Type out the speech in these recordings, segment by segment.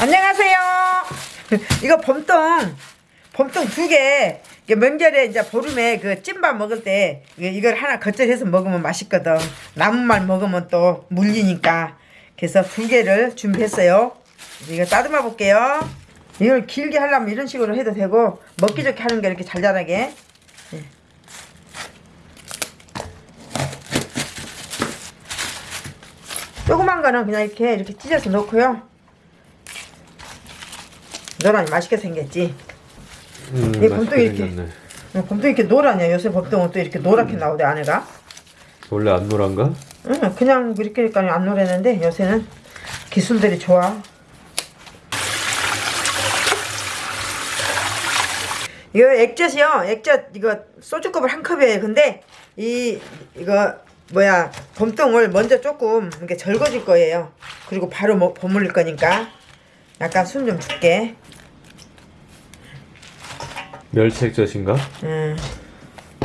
안녕하세요. 이거 봄동, 봄동 두 개. 명절에 이제 보름에 그 찐밥 먹을 때 이걸 하나 겉절해서 먹으면 맛있거든. 말 먹으면 또 물리니까. 그래서 두 개를 준비했어요. 이거 따듬어 볼게요. 이걸 길게 하려면 이런 식으로 해도 되고 먹기 좋게 하는 게 이렇게 잘 자라게. 예. 조그만 거는 그냥 이렇게 이렇게 찢어서 넣고요. 노란이 맛있게 생겼지. 음, 얘 봄도 맛있게 이렇게. 생겼네. 어, 봄도 이렇게 노랗냐? 요새 법동은 또 이렇게 노랗게 나오대 안에가. 원래 안 노란가? 응, 그냥 이렇게니까 안 노랬는데 요새는 기술들이 좋아. 이거 액젓이요. 액젓 이거 소주컵을 한 컵이에요. 근데 이 이거 뭐야 봄동을 먼저 조금 이렇게 절거줄 거예요. 그리고 바로 뭐 버무릴 거니까 약간 숨 좀 줄게. 멸치액젓인가? 음.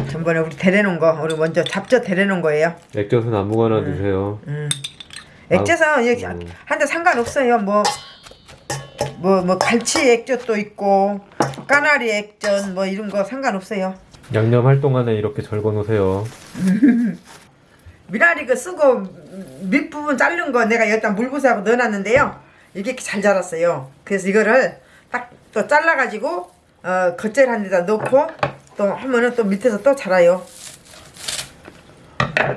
전번에 우리 데려놓은 거 우리 먼저 잡젓 데려놓은 거예요. 액젓은 아무거나 드세요. 음. 액젓은 이렇게 음. 한데 상관없어요. 뭐 뭐, 뭐, 갈치 액젓도 있고, 까나리 액젓, 뭐, 이런 거 상관없어요. 양념할 동안에 이렇게 절거 놓으세요. 미나리 그 쓰고, 밑부분 자른 거 내가 여기다 물부사하고 넣어놨는데요. 이게 잘 자랐어요. 그래서 이거를 딱 또 잘라가지고, 어, 겉절 한 데다. 넣고, 또 하면은 또 밑에서 또 자라요.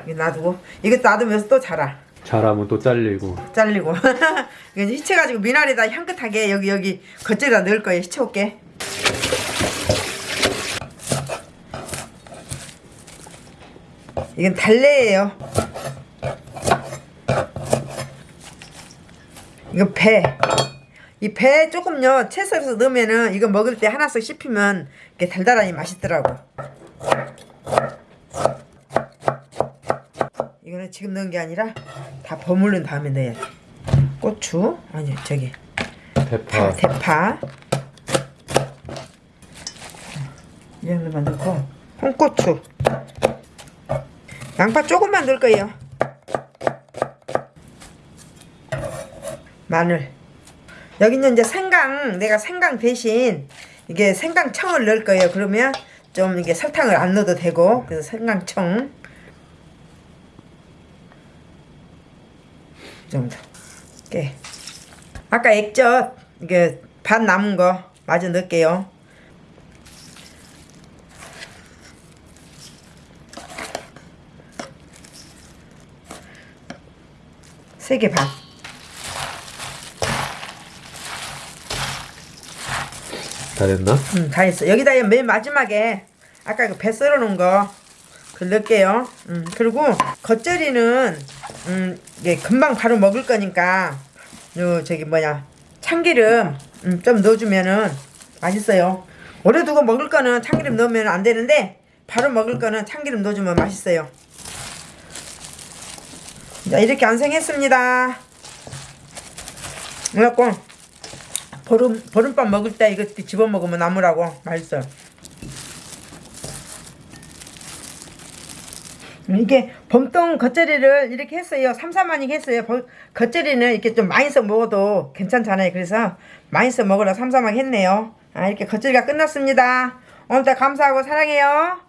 이거 놔두고, 이거 놔두면서 또 자라. 잘하면 또 잘리고. 잘리고. 이거 히쳐가지고 미나리다 향긋하게 여기 여기 겉절에다 넣을 거예요. 히쳐올게. 이건 달래예요. 이거 배 이 배 조금요 채썰어서 넣으면은 이거 먹을 때 하나씩 씹히면 이게 달달하니 맛있더라고 이거는 지금 넣은 게 아니라 다 버무른 다음에 넣어야 돼. 고추 아니 저기 대파. 파, 대파 이 정도만 넣고 홍고추 양파 조금만 넣을 거예요. 마늘 여기는 이제 생강 내가 생강 대신 이게 생강청을 넣을 거예요. 그러면 좀 이게 설탕을 안 넣어도 되고 그래서 생강청 이 정도 깨 아까 액젓 이게 반 남은 거 마저 넣을게요 세 개 반. 다 됐나? 음, 다 했어. 여기다 맨 마지막에 아까 그 배 썰어 놓은 거 넣을게요. 음, 그리고 겉절이는 음, 이게 금방 바로 먹을 거니까 요 저기 뭐냐 참기름 음, 좀 넣어주면은 맛있어요. 오래 두고 먹을 거는 참기름 넣으면 안 되는데 바로 먹을 거는 참기름 넣어주면 맛있어요. 자 이렇게 완성했습니다. 그래갖고 보름 보름밥 먹을 때 이거 집어 먹으면 나무라고 맛있어. 이게 봄동 겉절이를 이렇게 했어요. 삼삼하니 했어요. 버- 겉절이는 이렇게 좀 많이 써 먹어도 괜찮잖아요. 그래서 많이 써 먹으라 삼삼하게 했네요. 아, 이렇게 겉절이가 끝났습니다. 오늘도 감사하고 사랑해요.